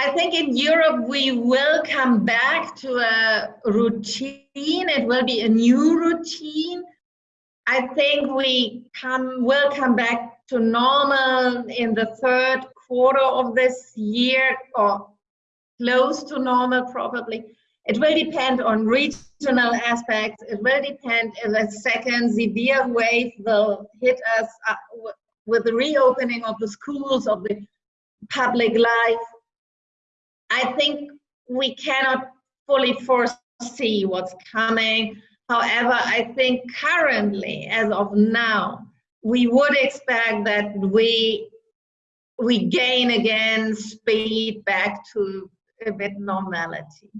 I think in Europe we will come back to a routine. It will be a new routine. I think we come will come back to normal in the third quarter of this year or close to normal probably. It will depend on regional aspects. It will depend if a second severe wave will hit us uh, with the reopening of the schools, of the public life. I think we cannot fully foresee what's coming. However, I think currently, as of now, we would expect that we we gain again speed back to a bit normality.